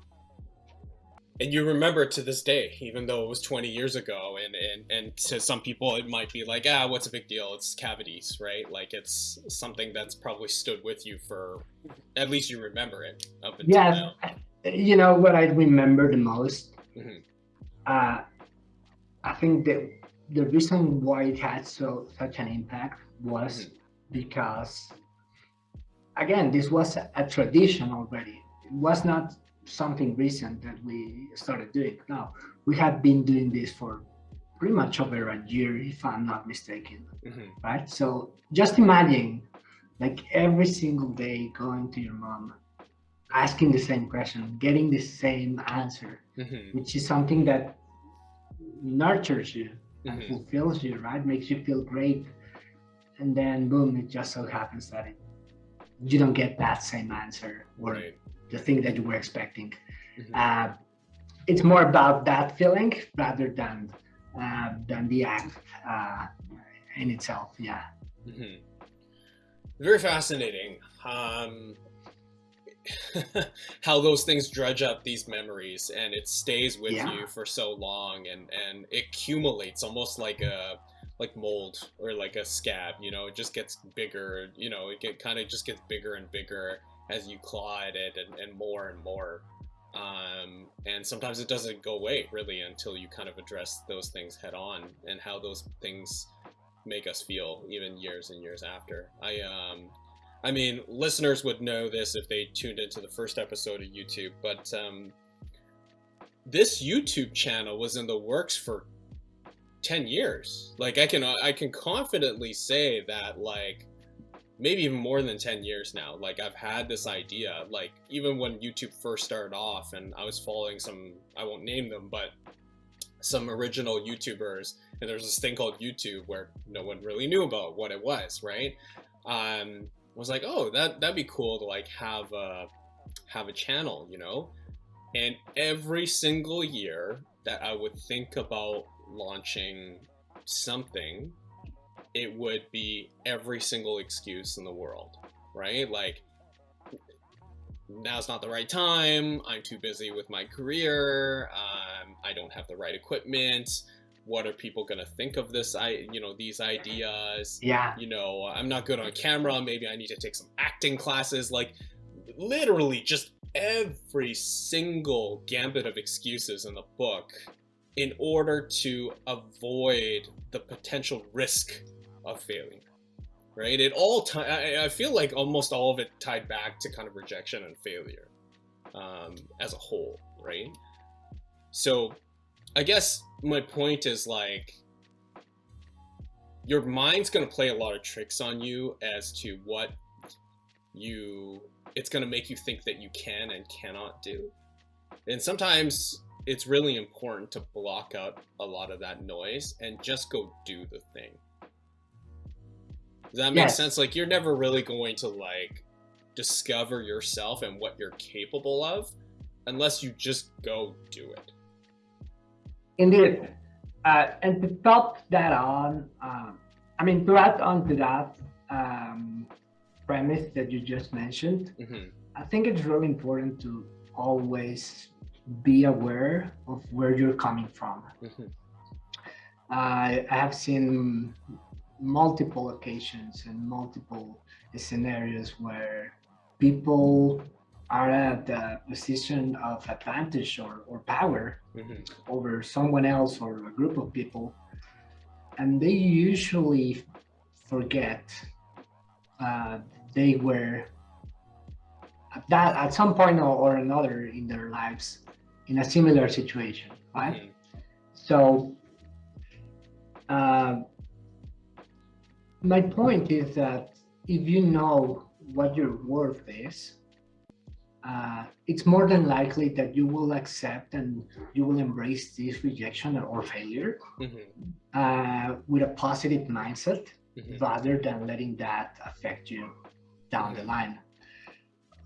[SPEAKER 1] and you remember to this day, even though it was 20 years ago, and, and, and to some people it might be like, ah, what's a big deal? It's cavities, right? Like it's something that's probably stood with you for, at least you remember it up until yeah, now.
[SPEAKER 2] You know what I remember the most? Mm-hmm. Uh, I think that the reason why it had so such an impact was mm-hmm. because, again, this was a, a tradition already. It was not something recent that we started doing. Now, we have been doing this for pretty much over a year, if I'm not mistaken, mm-hmm. right? So just imagine like every single day going to your mom, asking the same question, getting the same answer, mm-hmm. which is something that nurtures you and mm-hmm. fulfills you, right? Makes you feel great. And then boom, it just so happens that it, you don't get that same answer or right the thing that you were expecting. Mm-hmm. Uh, it's more about that feeling rather than uh, than the act uh, in itself. Yeah. Mm-hmm.
[SPEAKER 1] Very fascinating. Um, how those things dredge up these memories and it stays with yeah. you for so long and and it accumulates almost like a like mold or like a scab you know it just gets bigger you know it get, kind of just gets bigger and bigger as you claw at it and, and more and more. Um, and sometimes it doesn't go away really until you kind of address those things head on and how those things make us feel even years and years after. I um, I mean, listeners would know this if they tuned into the first episode of YouTube, but um, this YouTube channel was in the works for 10 years. Like I can I can confidently say that like maybe even more than 10 years now like i've had this idea like even when youtube first started off and i was following some i won't name them but some original youtubers and there's this thing called youtube where no one really knew about what it was right? Um was like oh that that'd be cool to like have a have a channel you know? And every single year that I would think about launching something, it would be every single excuse in the world, right? Like, now's not the right time. I'm too busy with my career. Um, I don't have the right equipment. What are people gonna think of this? I, you know, these ideas.
[SPEAKER 2] Yeah.
[SPEAKER 1] You know, I'm not good on camera. Maybe I need to take some acting classes. Like, literally, just every single gambit of excuses in the book in order to avoid the potential risk of failing right? It all I, I feel like almost all of it tied back to kind of rejection and failure um, as a whole right? So i guess my point is like your mind's going to play a lot of tricks on you as to what you it's going to make you think that you can and cannot do. And sometimes it's really important to block out a lot of that noise and just go do the thing does that make
[SPEAKER 2] Yes.
[SPEAKER 1] sense like you're never really going to like discover yourself and what you're capable of unless you just go do it
[SPEAKER 2] Indeed. Uh, and to top that on, um, I mean, to add on to that um, premise that you just mentioned,
[SPEAKER 1] hmm
[SPEAKER 2] I think it's really important to always be aware of where you're coming from.
[SPEAKER 1] hmm
[SPEAKER 2] I I have seen multiple occasions and multiple scenarios where people are at a position of advantage or, or power
[SPEAKER 1] hmm
[SPEAKER 2] over someone else or a group of people. And they usually forget uh, they were at that at some point or, or another in their lives in a similar situation right?
[SPEAKER 1] Mhm.
[SPEAKER 2] so uh, my point is that if you know what your worth is uh, it's more than likely that you will accept and you will embrace this rejection or, or failure
[SPEAKER 1] Mhm.
[SPEAKER 2] uh, with a positive mindset
[SPEAKER 1] Mhm.
[SPEAKER 2] rather than letting that affect you down the line.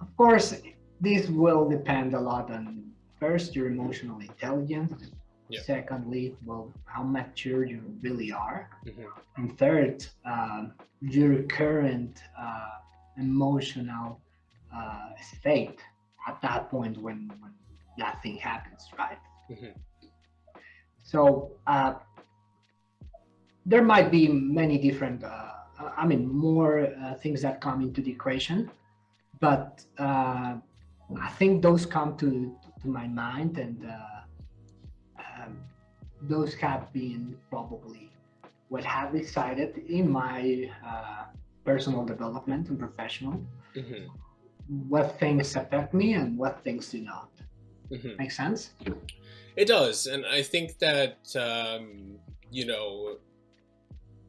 [SPEAKER 2] Of course, this will depend a lot on first your emotional intelligence,
[SPEAKER 1] Yeah.
[SPEAKER 2] secondly, well, how mature you really are,
[SPEAKER 1] Mhm.
[SPEAKER 2] and third, um, your current uh, emotional uh, state at that point when, when that thing happens, right?
[SPEAKER 1] Mhm.
[SPEAKER 2] So uh, there might be many different, uh, I mean, more uh, things that come into the equation, but uh, I think those come to to my mind, and uh, those have been probably what have decided in my uh, personal development and professional
[SPEAKER 1] Mhm.
[SPEAKER 2] what things affect me and what things do not.
[SPEAKER 1] Mhm.
[SPEAKER 2] Make sense?
[SPEAKER 1] It does, and I think that um, you know,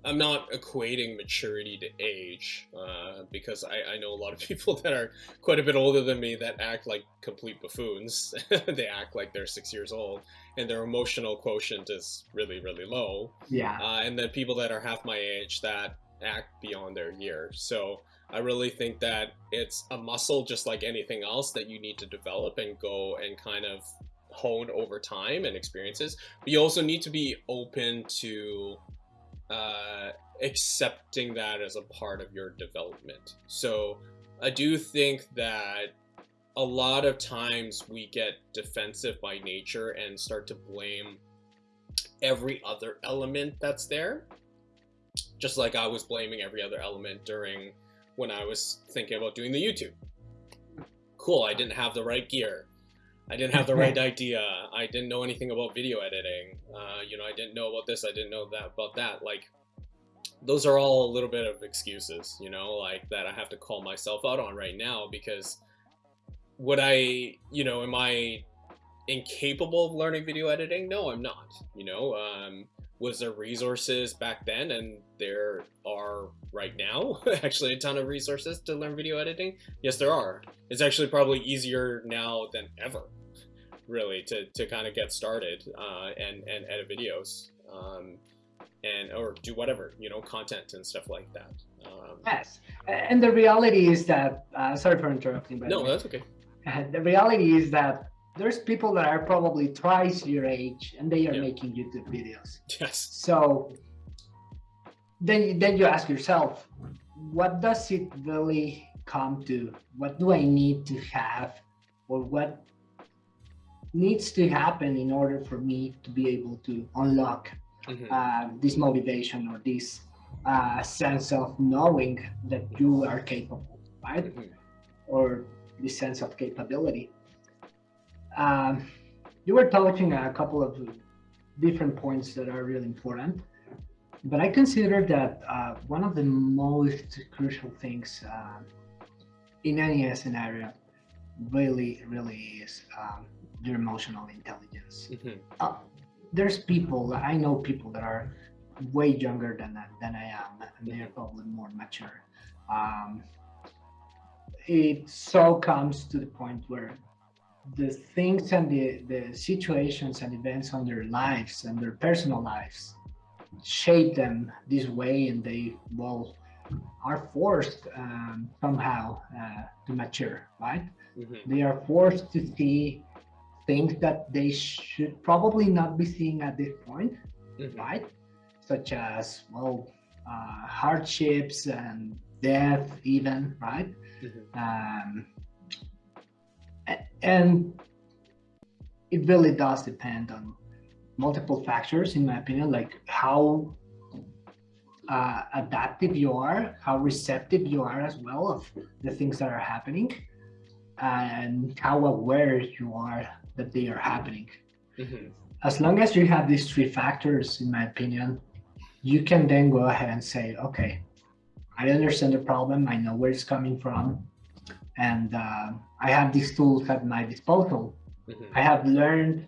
[SPEAKER 1] I'm not equating maturity to age uh, because I, I know a lot of people that are quite a bit older than me that act like complete buffoons. they act like they're six years old, and their emotional quotient is really, really low.
[SPEAKER 2] Yeah.
[SPEAKER 1] uh, and then people that are half my age that act beyond their years. So I really think that it's a muscle just like anything else that you need to develop and go and kind of hone over time and experiences. But you also need to be open to uh, accepting that as a part of your development. So I do think that a lot of times we get defensive by nature and start to blame every other element that's there. Just like I was blaming every other element during when I was thinking about doing the YouTube. Cool, I didn't have the right gear. I didn't have the right idea. I didn't know anything about video editing. Uh, you know, I didn't know about this. I didn't know that about that. Like, those are all a little bit of excuses, you know, like that I have to call myself out on right now because would I, you know, am I incapable of learning video editing? No, I'm not. You know, um, was there resources back then, and there are right now actually a ton of resources to learn video editing? Yes, there are. It's actually probably easier now than ever, really, to, to kind of get started uh, and and edit videos. Um, and or do whatever you know content and stuff like that um,
[SPEAKER 2] Yes. And the reality is that, uh, sorry for interrupting, but
[SPEAKER 1] no that's okay
[SPEAKER 2] the reality is that there's people that are probably twice your age and they are
[SPEAKER 1] Yeah.
[SPEAKER 2] making YouTube videos.
[SPEAKER 1] Yes.
[SPEAKER 2] So then, then you ask yourself, what does it really come to? What do I need to have, or what needs to happen in order for me to be able to unlock
[SPEAKER 1] Mhm.
[SPEAKER 2] uh, this motivation or this uh, sense of knowing that you are capable, right?
[SPEAKER 1] Mhm.
[SPEAKER 2] Or this sense of capability. Um, you were touching a couple of different points that are really important, but I consider that uh, one of the most crucial things uh, in any scenario really, really is um, your emotional intelligence
[SPEAKER 1] Mhm.
[SPEAKER 2] uh, there's people I know people that are way younger than than I am, and they are probably more mature. Um, it so comes to the point where the things and the, the situations and events on their lives and their personal lives shape them this way, and they well are forced um, somehow uh, to mature, right?
[SPEAKER 1] Mhm.
[SPEAKER 2] they are forced to see things that they should probably not be seeing at this point,
[SPEAKER 1] Mhm.
[SPEAKER 2] right? Such as, well, uh, hardships and death, even, right?
[SPEAKER 1] Mhm.
[SPEAKER 2] Um, a- and it really does depend on multiple factors, in my opinion, like how uh, adaptive you are, how receptive you are as well of the things that are happening, and how aware you are that they are happening.
[SPEAKER 1] Mhm.
[SPEAKER 2] As long as you have these three factors, in my opinion, you can then go ahead and say, okay, I understand the problem, I know where it's coming from, and uh, I have these tools at my disposal.
[SPEAKER 1] Mhm.
[SPEAKER 2] I have learned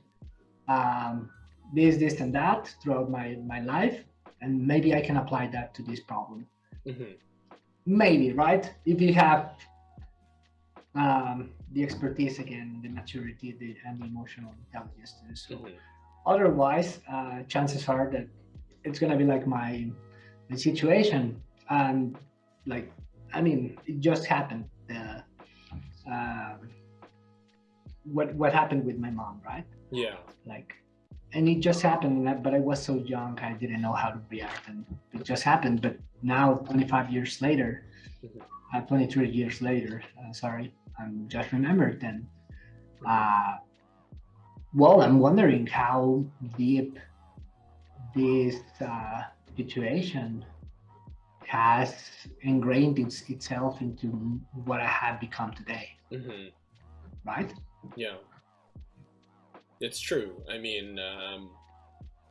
[SPEAKER 2] um, this, this, and that throughout my, my life, and maybe I can apply that to this problem.
[SPEAKER 1] Mhm.
[SPEAKER 2] Maybe, right? If you have um, the expertise again, the maturity, the, and the emotional intelligence so.
[SPEAKER 1] Mhm.
[SPEAKER 2] Otherwise, uh, chances are that it's gonna be like my my situation, and like I mean, it just happened. The um, what what happened with my mom, right?
[SPEAKER 1] Yeah.
[SPEAKER 2] like and it just happened but i was so young i didn't know how to react and it just happened but now 25 years later
[SPEAKER 1] Mhm.
[SPEAKER 2] uh, 23 years later uh, sorry i'm just remembered and uh, well i'm wondering how deep this uh, situation has ingrained its, itself into what i have become today
[SPEAKER 1] Mhm.
[SPEAKER 2] right
[SPEAKER 1] Yeah. It's true. I mean, um,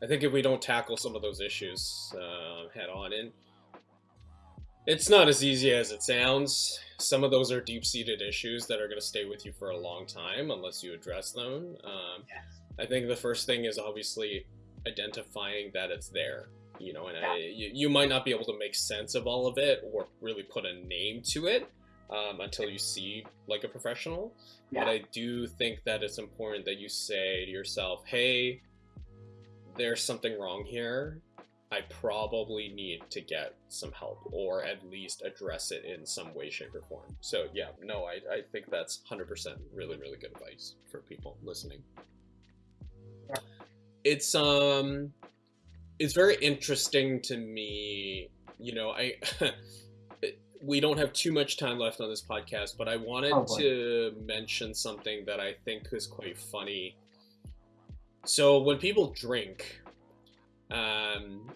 [SPEAKER 1] I think if we don't tackle some of those issues uh, head on, and it's not as easy as it sounds. Some of those are deep-seated issues that are going to stay with you for a long time unless you address them. Um,
[SPEAKER 2] Yes.
[SPEAKER 1] I think the first thing is obviously identifying that it's there. You know, and I, you, you might not be able to make sense of all of it or really put a name to it um, until you see like a professional. But I do think that it's important that you say to yourself, hey, there's something wrong here. I probably need to get some help or at least address it in some way, shape, or form. So, yeah, no, I, I think that's 100% really, really good advice for people listening.
[SPEAKER 2] Yeah.
[SPEAKER 1] It's, um, it's very interesting to me. You know, I. we don't have too much time left on this podcast, but I wanted
[SPEAKER 2] Oh,
[SPEAKER 1] to mention something that I think is quite funny. So when people drink, um,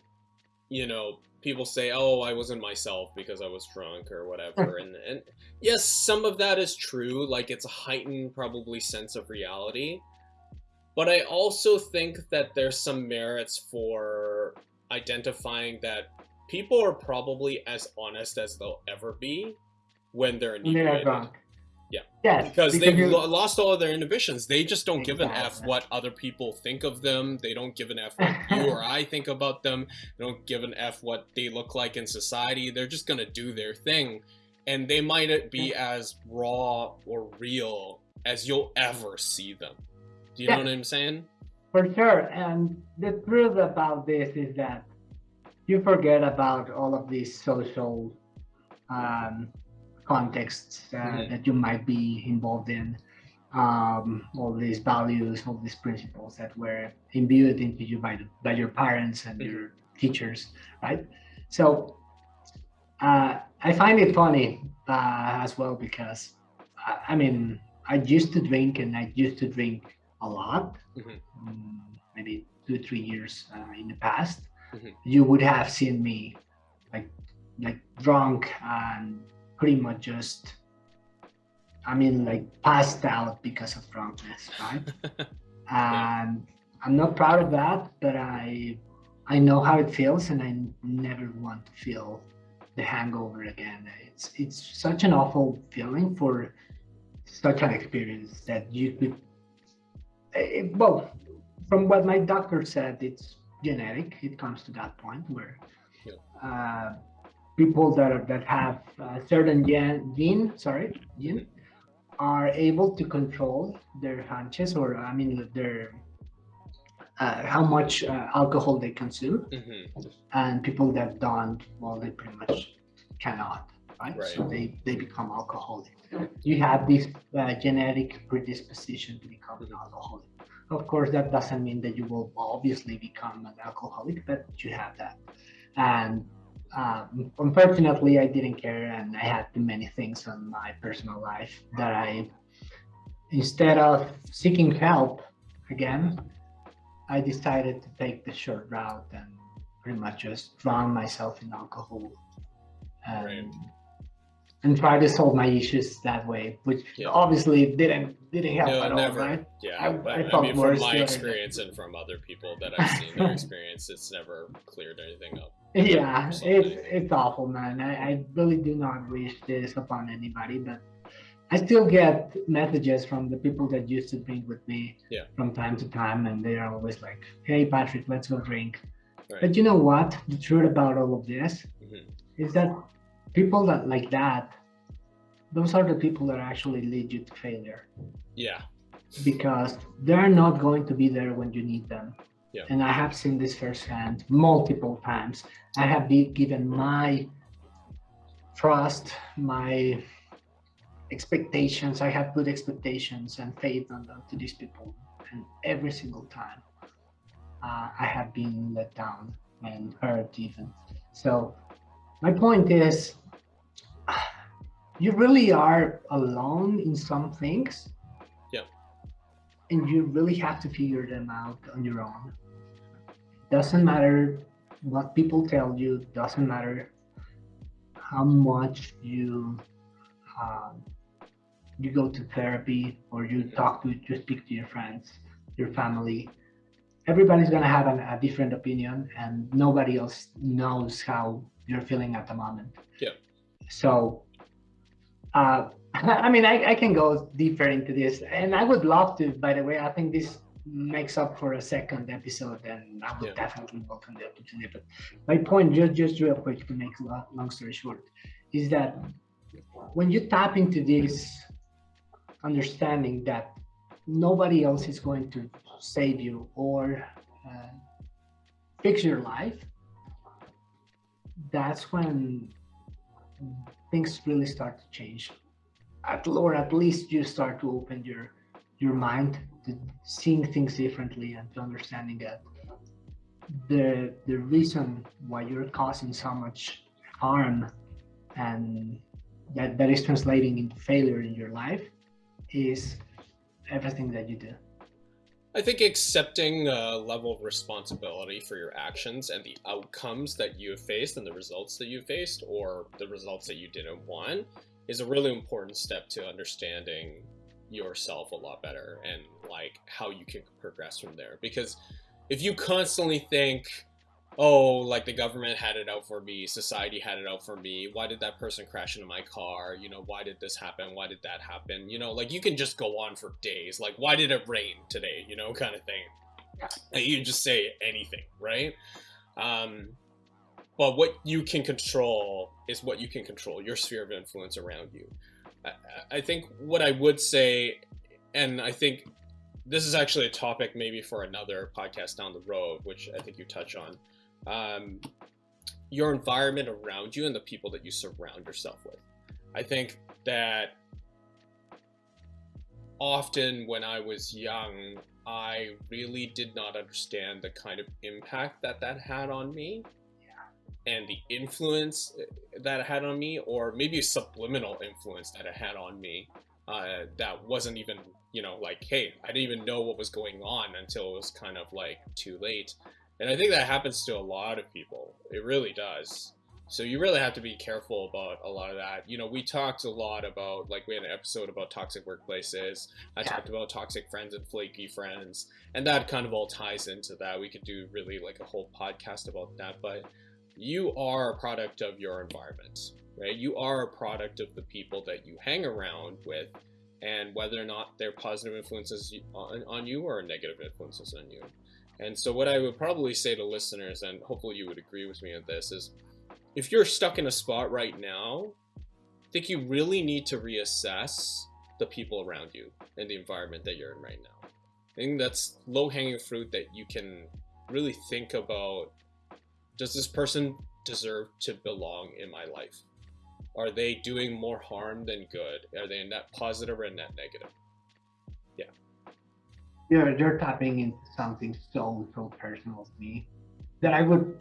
[SPEAKER 1] you know, people say, "Oh, I wasn't myself because I was drunk or whatever," and and yes, some of that is true. Like it's a heightened, probably sense of reality. But I also think that there's some merits for identifying that people are probably as honest as they'll ever be when they're
[SPEAKER 2] when they are
[SPEAKER 1] inebriated.
[SPEAKER 2] drunk.
[SPEAKER 1] Yeah.
[SPEAKER 2] Yes.
[SPEAKER 1] Because they've
[SPEAKER 2] you-
[SPEAKER 1] lo- lost all of their inhibitions. They just don't give an F what other people think of them. They don't give an F what you or I think about them. They don't give an F what they look like in society. They're just gonna do their thing. And they might be as raw or real as you'll ever see them. Do you
[SPEAKER 2] Yeah.
[SPEAKER 1] know what I'm saying?
[SPEAKER 2] For sure. And the truth about this is that you forget about all of these social um, contexts uh,
[SPEAKER 1] Mhm.
[SPEAKER 2] that you might be involved in. um, all these values, all these principles that were imbued into you by the, by your parents and your teachers, right? So uh, I find it funny uh, as well because I, I, mean I used to drink and I used to drink a lot, mm-hmm. um, maybe two three years uh, in the past. Mm-hmm. You would have seen me like like drunk and pretty much just I mean, like passed out because of drunkenness, right? and I'm not proud of that, but I I know how it feels, and I never want to feel the hangover again. It's it's such an awful feeling for such an experience that you could. Eh, well, from what my doctor said, it's genetic. It comes to that point where yeah. uh, people that are, that have a certain gene, gene sorry, gene, are able to control their hunches or I mean their uh, how much uh, alcohol they consume, mm-hmm. and people that don't, well, they pretty much cannot, right? right. So they they become alcoholic. You have this uh, genetic predisposition to become an alcoholic. Of course, that doesn't mean that you will obviously become an alcoholic, but you have that, and um, unfortunately, I didn't care, and I had too many things on my personal life that I, instead of seeking help again, I decided to take the short route and pretty much just drown myself in alcohol and, right. And try to solve my issues that way, which yeah. obviously didn't didn't help no, at
[SPEAKER 1] never.
[SPEAKER 2] all, right?
[SPEAKER 1] Yeah, I, I, I mean, from my experience and from other people that I've seen their experience, it's never cleared anything up.
[SPEAKER 2] Yeah, it's it's awful, man. I, I really do not wish this upon anybody, but I still get messages from the people that used to drink with me
[SPEAKER 1] yeah.
[SPEAKER 2] from time to time, and they are always like, "Hey, Patrick, let's go drink." Right. But you know what? The truth about all of this mm-hmm. is that people that like that, those are the people that actually lead you to failure.
[SPEAKER 1] Yeah.
[SPEAKER 2] Because they're not going to be there when you need them.
[SPEAKER 1] Yeah.
[SPEAKER 2] And I have seen this firsthand multiple times. I have been given my trust, my expectations. I have good expectations and faith on them to these people. And every single time uh, I have been let down and hurt even. So my point is you really are alone in some things Yeah. and you really have to figure them out on your own. Doesn't matter what people tell you, doesn't matter how much you um, you go to therapy or you talk to you speak to your friends, your family. Everybody's gonna have an, a different opinion, and nobody else knows how you're feeling at the moment.
[SPEAKER 1] Yeah.
[SPEAKER 2] So, uh, I mean, I, I can go deeper into this, and I would love to. By the way, I think this makes up for a second episode, and I would yeah. definitely welcome the opportunity. But my point, just just real quick to make a long story short, is that when you tap into this understanding that nobody else is going to save you or uh, fix your life, that's when things really start to change. At or at least you start to open your your mind to seeing things differently and to understanding that the the reason why you're causing so much harm and that that is translating into failure in your life is everything that you do
[SPEAKER 1] I think accepting a level of responsibility for your actions and the outcomes that you have faced and the results that you faced or the results that you didn't want is a really important step to understanding yourself a lot better and like how you can progress from there. Because if you constantly think oh like the government had it out for me society had it out for me. Why did that person crash into my car? You know why did this happen? Why did that happen? You know like you can just go on for days. Like why did it rain today? You know kind of thing you just say anything right? Um but what you can control is what you can control, your sphere of influence around you. I, I think what I would say, and I think this is actually a topic maybe for another podcast down the road, which I think you touch on. Um, your environment around you and the people that you surround yourself with. I think that often when I was young, I really did not understand the kind of impact that that had on me and the influence uh, that it had on me, or maybe a subliminal influence that it had on me uh, that wasn't even, you know, like, hey, I didn't even know what was going on until it was kind of like too late. And I think that happens to a lot of people. It really does. So you really have to be careful about a lot of that. You know, we talked a lot about, like, we had an episode about toxic workplaces. I yeah. talked about toxic friends and flaky friends, and that kind of all ties into that. We could do really like a whole podcast about that, but you are a product of your environment, right? You are a product of the people that you hang around with, and whether or not they're positive influences on, on you or negative influences on you. And so, what I would probably say to listeners, and hopefully you would agree with me on this, is if you're stuck in a spot right now, I think you really need to reassess the people around you and the environment that you're in right now. I think that's low hanging fruit that you can really think about does this person deserve to belong in my life? Are they doing more harm than good? Are they net positive or net negative?
[SPEAKER 2] You're, you're tapping into something so, so personal to me that I would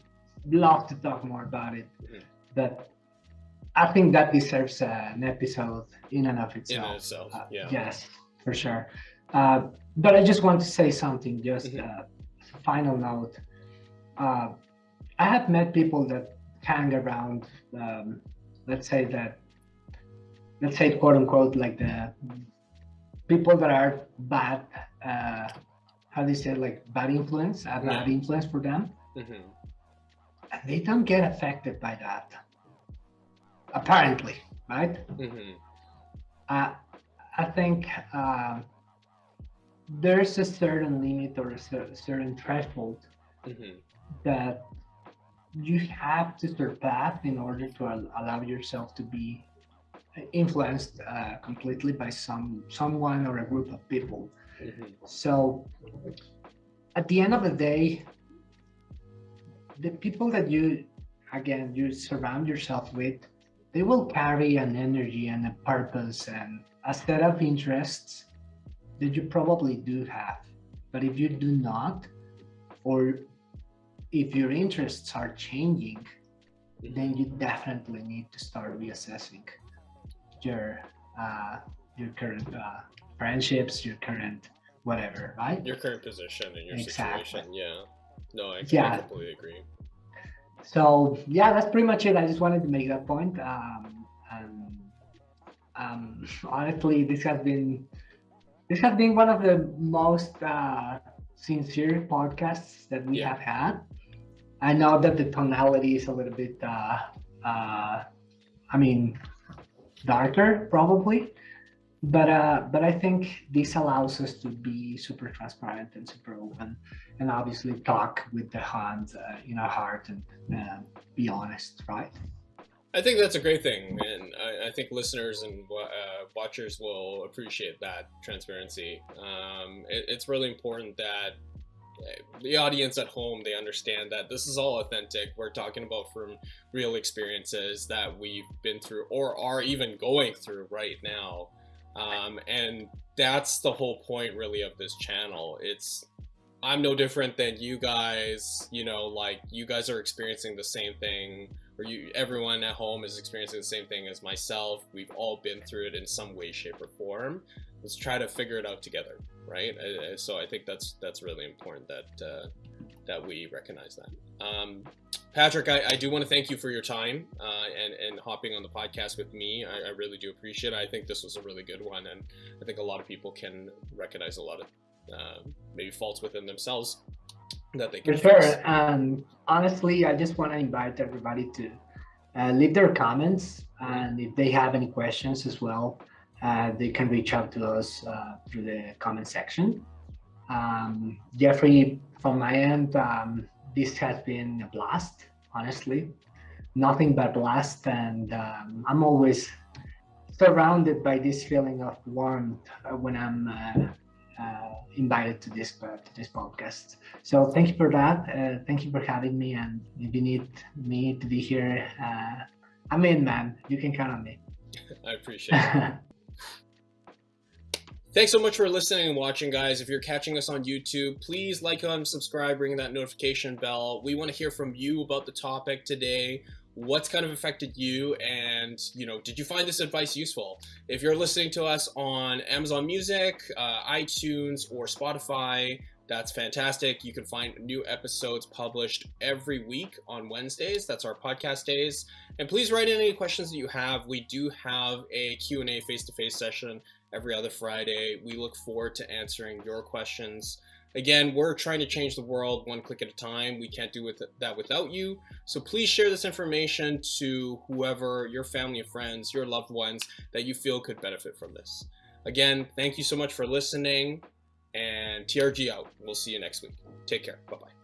[SPEAKER 2] love to talk more about it. Mm-hmm. That I think that deserves uh, an episode in and of itself.
[SPEAKER 1] In itself, uh, yeah.
[SPEAKER 2] Yes, for sure. Uh, but I just want to say something, just mm-hmm. Uh, final note. Uh, I have met people that hang around, um, let's say that, let's say quote unquote, like the people that are bad, uh, how do you say, like bad influence, a bad yeah. influence for them. Mm-hmm. And they don't get affected by that, apparently, right? Mm-hmm. Uh, I think uh, there's a certain limit or a certain threshold mm-hmm. that you have to surpass in order to allow yourself to be influenced uh, completely by some someone or a group of people. So at the end of the day, the people that you again you surround yourself with, they will carry an energy and a purpose and a set of interests that you probably do have. But if you do not, or if your interests are changing, then you definitely need to start reassessing your uh, your current uh, friendships, your current whatever, right?
[SPEAKER 1] Your current position and your exactly. situation. Yeah. No, I, yeah. I completely agree.
[SPEAKER 2] So yeah, that's pretty much it. I just wanted to make that point. Um, and um, honestly, this has been this has been one of the most uh, sincere podcasts that we yeah. have had. I know that the tonality is a little bit, uh, uh, I mean, darker probably, but uh, but I think this allows us to be super transparent and super open, and obviously talk with the hands uh, in our heart and uh, be honest, right?
[SPEAKER 1] I think that's a great thing, and I, I think listeners and uh, watchers will appreciate that transparency. Um, it, it's really important that the audience at home they understand that this is all authentic we're talking about from real experiences that we've been through or are even going through right now um, and that's the whole point really of this channel. It's i'm no different than you guys you know like you guys are experiencing the same thing or you everyone at home is experiencing the same thing as myself. We've all been through it in some way shape or form. Let's try to figure it out together right? So i think that's that's really important that uh, that we recognize that um, patrick I, I, do want to thank you for your time uh, and and hopping on the podcast with me I, I, really do appreciate it i think this was a really good one and i think a lot of people can recognize a lot of uh, maybe faults within themselves that they can
[SPEAKER 2] for fix. sure um, honestly i just want to invite everybody to uh, leave their comments and if they have any questions as well uh, they can reach out to us uh, through the comment section. Um, Jeffrey, from my end, um, this has been a blast, honestly. Nothing but blast. And um, I'm always surrounded by this feeling of warmth uh, when I'm uh, uh, invited to this to this podcast. So thank you for that. Uh, thank you for having me. And if you need me to be here, I'm in, man. You can count on me.
[SPEAKER 1] I appreciate it. Thanks so much for listening and watching, guys. If you're catching us on YouTube, please like and subscribe, ring that notification bell. We want to hear from you about the topic today. What's kind of affected you and you know did you find this advice useful? If you're listening to us on amazon music uh, itunes or spotify that's fantastic. You can find new episodes published every week on wednesdays. That's our podcast days. And please write in any questions that you have. We do have a q&a face-to-face session every other friday we look forward to answering your questions Again, we're trying to change the world one click at a time. We can't do with that without you. So please share this information to whoever, your family and friends, your loved ones that you feel could benefit from this. Again, thank you so much for listening and TRG out. We'll see you next week. Take care. Bye-bye.